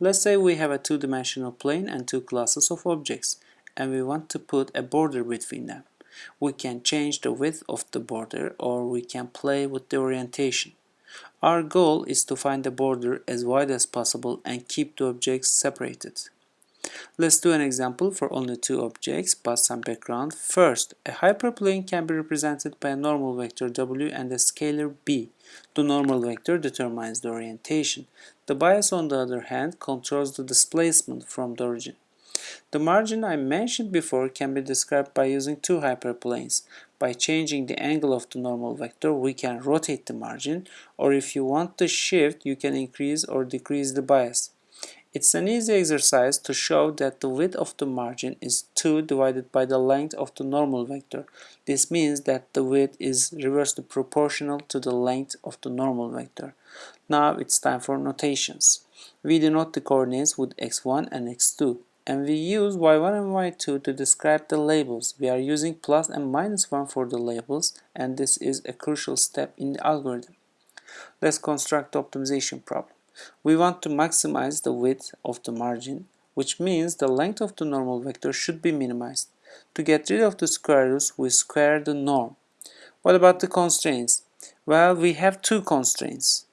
Let's say we have a two-dimensional plane and two classes of objects, and we want to put a border between them. We can change the width of the border or we can play with the orientation. Our goal is to find the border as wide as possible and keep the objects separated. Let's do an example for only two objects, but some background. First, a hyperplane can be represented by a normal vector w and a scalar b. The normal vector determines the orientation. The bias, on the other hand, controls the displacement from the origin. The margin I mentioned before can be described by using two hyperplanes. By changing the angle of the normal vector, we can rotate the margin, or if you want to shift, you can increase or decrease the bias. It's an easy exercise to show that the width of the margin is 2 divided by the length of the normal vector. This means that the width is reversely proportional to the length of the normal vector. Now it's time for notations. We denote the coordinates with x1 and x2 and we use y1 and y2 to describe the labels. We are using plus and minus 1 for the labels and this is a crucial step in the algorithm. Let's construct the optimization problem. We want to maximize the width of the margin, which means the length of the normal vector should be minimized. To get rid of the square roots, we square the norm. What about the constraints? Well, we have two constraints.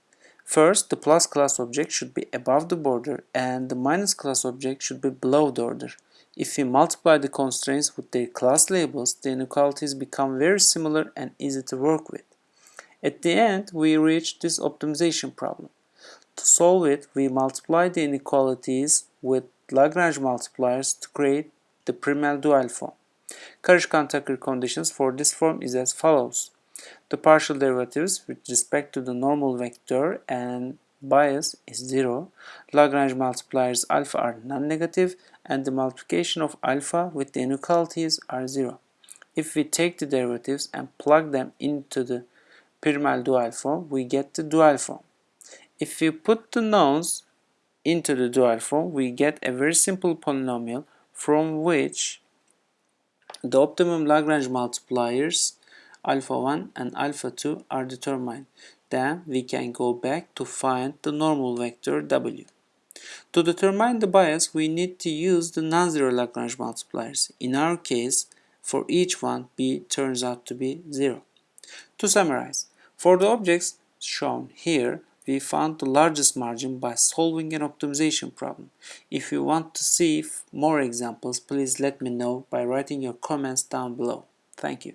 First, the plus class object should be above the border and the minus class object should be below the order. If we multiply the constraints with their class labels, the inequalities become very similar and easy to work with. At the end, we reach this optimization problem. To solve it, we multiply the inequalities with Lagrange multipliers to create the primal dual form. Karush-Kuhn-Tucker conditions for this form is as follows. The partial derivatives with respect to the normal vector and bias is 0. Lagrange multipliers alpha are non-negative and the multiplication of alpha with the inequalities are 0. If we take the derivatives and plug them into the primal dual form, we get the dual form. If we put the nouns into the dual form, we get a very simple polynomial from which the optimum Lagrange multipliers alpha 1 and alpha 2 are determined. Then we can go back to find the normal vector w. To determine the bias, we need to use the non-zero Lagrange multipliers. In our case, for each one, b turns out to be 0. To summarize, for the objects shown here, we found the largest margin by solving an optimization problem. If you want to see more examples, please let me know by writing your comments down below. Thank you.